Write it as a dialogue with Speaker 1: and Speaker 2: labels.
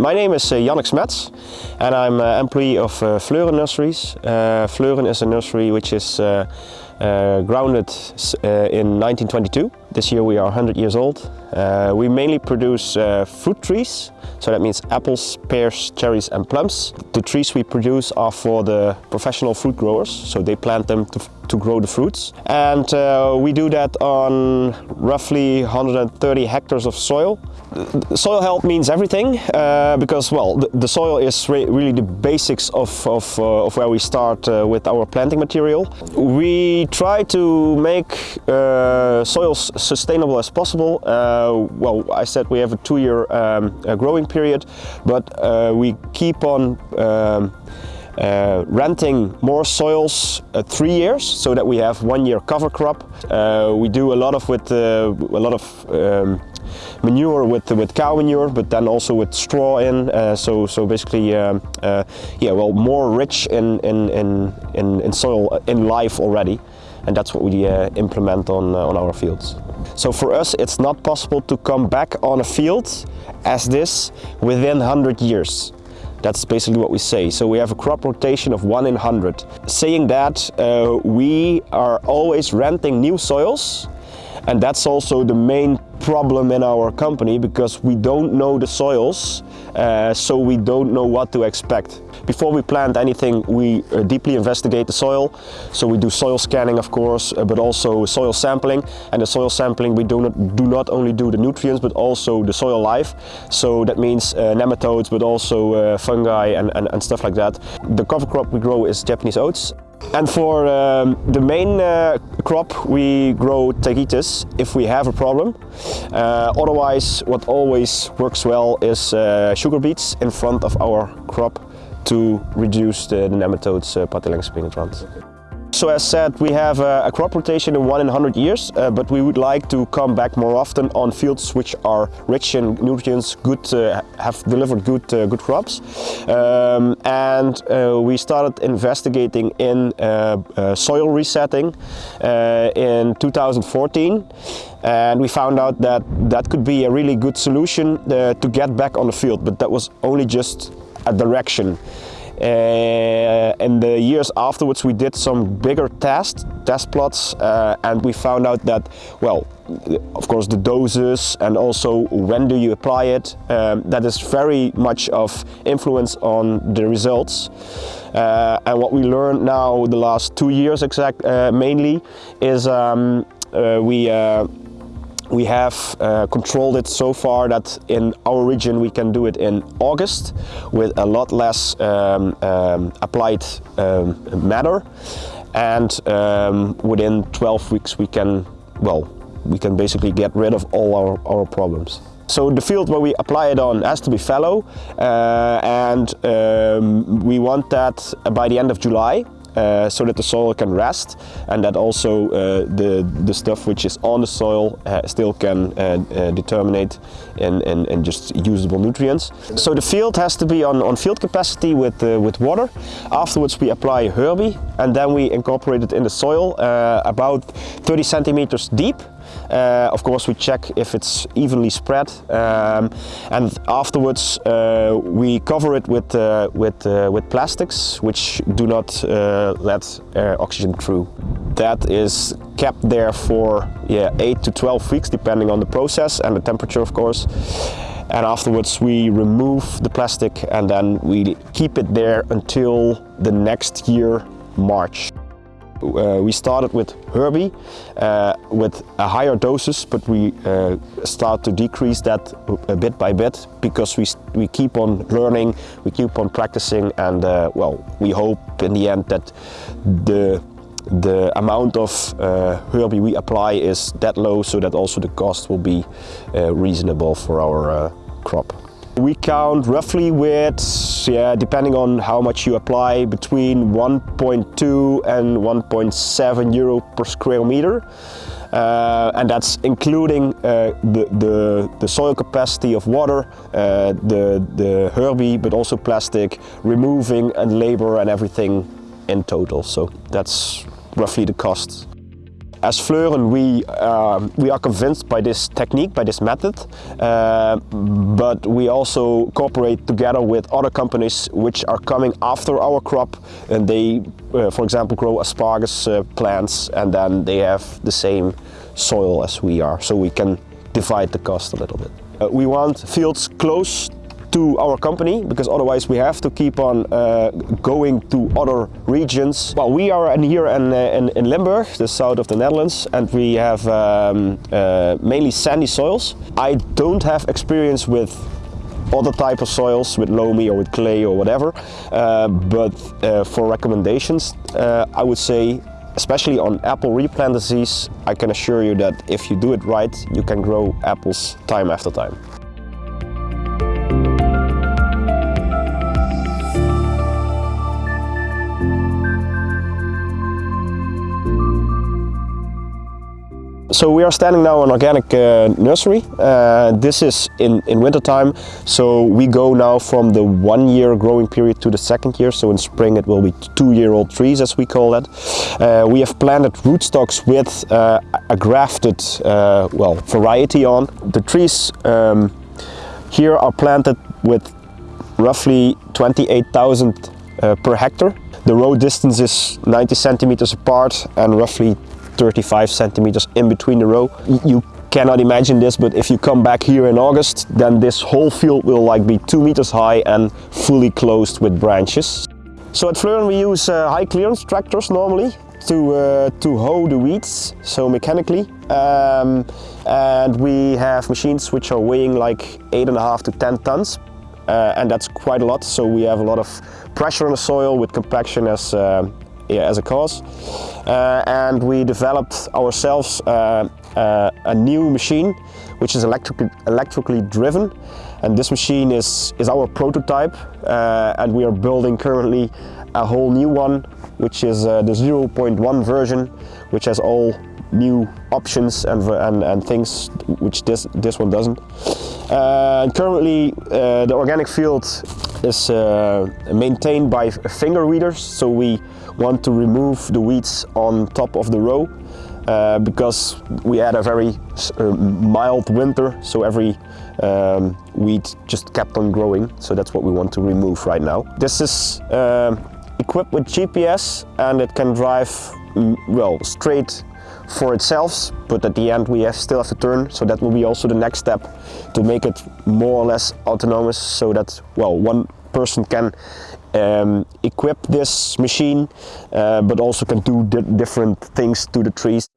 Speaker 1: my name is uh, Jannik Smets and I'm an employee of uh, Fleuren Nurseries. Uh, Fleuren is a nursery which is uh, grounded uh, in 1922. This year we are 100 years old. Uh, we mainly produce uh, fruit trees, so that means apples, pears, cherries and plums. The trees we produce are for the professional fruit growers, so they plant them to, to grow the fruits. And we do that on roughly 130 hectares of soil. Soil health means everything because, well, the, the soil is re really the basics of, of, of where we start with our planting material. We try to make uh, soils sustainable as possible. Uh, well, I said we have a two-year um, growing period, but uh, we keep on um, uh, renting more soils uh, three years so that we have one year cover crop. Uh, we do a lot of with a lot of um, manure with with cow manure, but then also with straw in. Uh, so so basically, um, uh, yeah, well, more rich in in in in, in soil in life already, and that's what we uh, implement on on our fields. So for us, it's not possible to come back on a field as this within 100 years. That's basically what we say. So we have a crop rotation of one in 100. Saying that, uh, we are always renting new soils and that's also the main problem in our company because we don't know the soils, uh, so we don't know what to expect. Before we plant anything, we uh, deeply investigate the soil. So we do soil scanning, of course, uh, but also soil sampling. And the soil sampling, we do not, do not only do the nutrients, but also the soil life. So that means uh, nematodes, but also uh, fungi and, and, and stuff like that. The cover crop we grow is Japanese oats. And for um, the main uh, crop we grow tagetes if we have a problem. Uh, otherwise what always works well is uh, sugar beets in front of our crop to reduce the, the nematodes uh, Pratylenchus penetrans. So as said, we have a, crop rotation in one in 100 years, uh, but we would like to come back more often on fields which are rich in nutrients, good, uh, have delivered good, uh, good crops. Um, and uh, we started investigating in uh, uh, soil resetting in 2014 and we found out that that could be a really good solution to get back on the field, but that was only just a direction. Uh, in the years afterwards we did some bigger tests, test plots uh, and we found out that, well, of course the doses and also when do you apply it, um, that is very much of influence on the results. Uh, and what we learned now the last two years exact uh, mainly is um, uh, we uh, we have uh, controlled it so far that in our region we can do it in August with a lot less um, um, applied um, matter and um, within 12 weeks we can, well, we can basically get rid of all our, our problems. So the field where we apply it on has to be fallow uh, and um, we want that by the end of July uh, so that the soil can rest and that also uh, the, the stuff which is on the soil uh, still can uh, uh, determine in, and, in, just usable nutrients. So the field has to be on, on field capacity with, uh, with water. Afterwards we apply Herbie and then we incorporate it in the soil about 30 centimeters deep uh, of course we check if it's evenly spread um, and afterwards uh, we cover it with, uh, with, uh, with plastics which do not uh, let oxygen through. That is kept there for yeah, 8 to 12 weeks depending on the process and the temperature of course and afterwards we remove the plastic and then we keep it there until the next year March. Uh, we started with Herbie uh, with a higher doses, but we uh, start to decrease that a bit by bit because we, we keep on learning, we keep on practicing and uh, well, we hope in the end that the the amount of uh, Herbie we apply is that low so that also the cost will be uh, reasonable for our crop. We count roughly with, yeah, depending on how much you apply, between 1.2 and 1.7 euro per square meter. Uh, and that's including uh, the, the, the, soil capacity of water, uh, the, the Herbie, but also plastic, removing and labor and everything in total. So that's roughly the cost. As Fleuren, we, uh, we are convinced by this technique, by this method, uh, but we also cooperate together with other companies which are coming after our crop and they, uh, for example, grow asparagus uh, plants and then they have the same soil as we are, so we can divide the cost a little bit. Uh, we want fields close to our company because otherwise we have to keep on uh, going to other regions. Well, we are in here in, uh, in, in, Limburg, the south of the Netherlands, and we have um, uh, mainly sandy soils. I don't have experience with other type of soils with loamy or with clay or whatever, uh, but uh, for recommendations, uh, I would say especially on apple replant disease, I can assure you that if you do it right, you can grow apples time after time. So we are standing now on organic uh, nursery. Uh, this is in, in winter time. So we go now from the one year growing period to the second year. So in spring it will be two year old trees as we call that. Uh, we have planted rootstocks with uh, a grafted uh, well variety on. The trees um, here are planted with roughly 28,000 uh, per hectare. The row distance is 90 centimeters apart and roughly 35 centimeters in between the row. You cannot imagine this, but if you come back here in August, then this whole field will like be two meters high and fully closed with branches. So at Fleuren we use uh, high clearance tractors normally to, uh, to hoe the weeds, so mechanically. Um, and we have machines which are weighing like eight and a half to 10 tons. Uh, and that's quite a lot, so we have a lot of pressure on the soil with compaction as, uh, as a cause. Uh, and we developed ourselves uh, uh, a new machine which is electrically, electrically driven and this machine is, is our prototype and we are building currently a whole new one which is the 0.1 version which has all new options and, and, and things which this, this one doesn't. Uh, currently uh, the organic field is uh, maintained by finger weeders so we want to remove the weeds on top of the row uh, because we had a very uh, mild winter so every um, weed just kept on growing so that's what we want to remove right now. This is um, equipped with GPS and it can drive mm, well straight for itself but at the end we have, still have to turn so that will be also the next step to make it more or less autonomous so that well one person can um, equip this machine uh, but also can do di different things to the trees.